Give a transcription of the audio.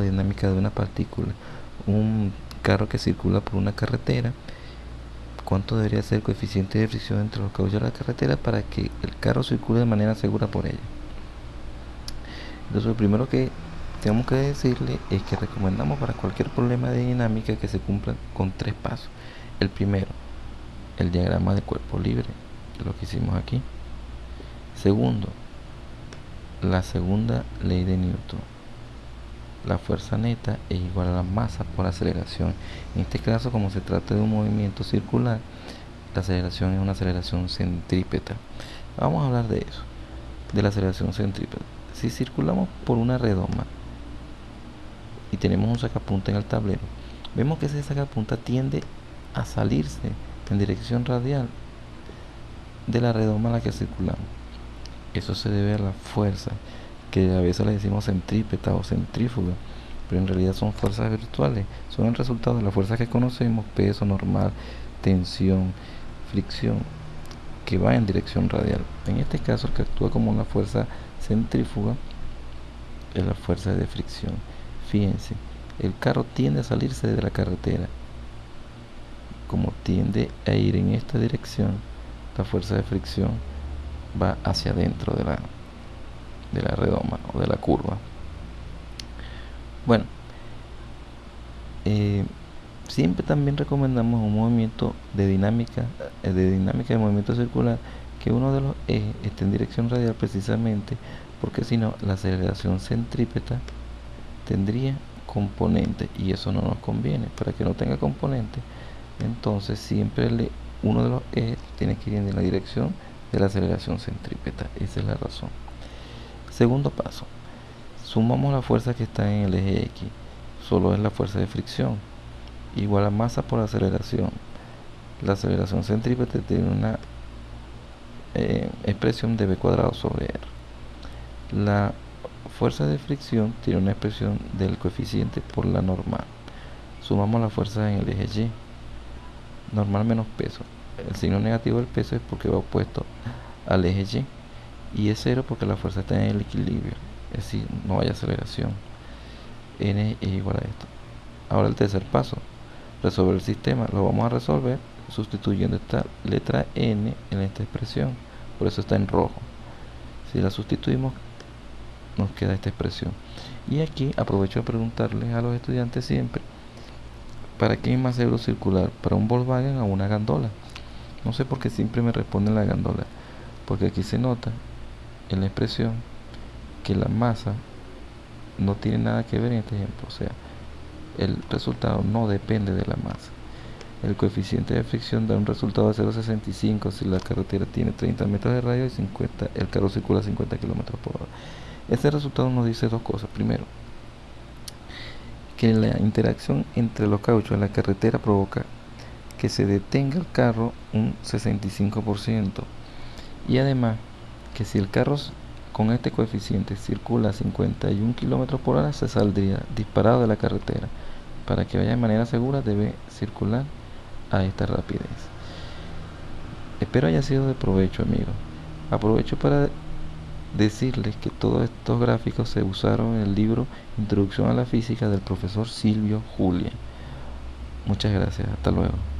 dinámica de una partícula, un carro que circula por una carretera, cuánto debería ser el coeficiente de fricción entre los cauchos de la carretera para que el carro circule de manera segura por ella. Entonces lo primero que tenemos que decirle es que recomendamos para cualquier problema de dinámica que se cumpla con tres pasos. El primero, el diagrama de cuerpo libre, lo que hicimos aquí. Segundo, la segunda ley de Newton. La fuerza neta es igual a la masa por aceleración. En este caso, como se trata de un movimiento circular, la aceleración es una aceleración centrípeta. Vamos a hablar de eso, de la aceleración centrípeta. Si circulamos por una redoma y tenemos un sacapunta en el tablero, vemos que ese sacapunta tiende a salirse en dirección radial de la redoma a la que circulamos. Eso se debe a la fuerza, que a veces le decimos centrípeta o centrífuga, pero en realidad son fuerzas virtuales, son el resultado de las fuerzas que conocemos, peso normal, tensión, fricción, que va en dirección radial. En este caso, el que actúa como una fuerza centrífuga es la fuerza de fricción. Fíjense, el carro tiende a salirse de la carretera. Como tiende a ir en esta dirección, la fuerza de fricción va hacia adentro de la, de la redoma o de la curva. Bueno, eh, siempre también recomendamos un movimiento de dinámica, eh, de dinámica de movimiento circular, que uno de los ejes esté en dirección radial precisamente porque si no la aceleración centrípeta tendría componente y eso no nos conviene. Para que no tenga componente entonces siempre le, uno de los ejes tiene que ir en la dirección de la aceleración centrípeta. Esa es la razón segundo paso. Sumamos la fuerza que está en el eje X. Solo es la fuerza de fricción. Igual a masa por aceleración. La aceleración centrípeta tiene una eh, expresión de b cuadrado sobre r. La fuerza de fricción tiene una expresión del coeficiente por la normal. Sumamos la fuerza en el eje y. Normal menos peso. El signo negativo del peso es porque va opuesto al eje y y es cero porque la fuerza está en el equilibrio. Es decir no hay aceleración. N es igual a esto. Ahora el tercer paso. Resolver el sistema. Lo vamos a resolver sustituyendo esta letra n en esta expresión. Por eso está en rojo. Si la sustituimos nos queda esta expresión. Y aquí aprovecho de preguntarles a los estudiantes siempre ¿para qué es más seguro circular? ¿para un Volkswagen o una gandola? no sé por qué siempre me responden la gandola. Porque aquí se nota en la expresión que la masa no tiene nada que ver en este ejemplo o sea el resultado no depende de la masa el coeficiente de fricción da un resultado de 0.65 si la carretera tiene 30 metros de radio y 50, el carro circula 50 km por hora. Este resultado nos dice dos cosas. Primero, que la interacción entre los cauchos en la carretera provoca que se detenga el carro un 65%. Y además, que si el carro con este coeficiente circula a 51 km por hora, se saldría disparado de la carretera. Para que vaya de manera segura, debe circular a esta rapidez. Espero haya sido de provecho, amigos. Aprovecho para decirles que todos estos gráficos se usaron en el libro Introducción a la Física del profesor Silvio Julia. Muchas gracias, hasta luego.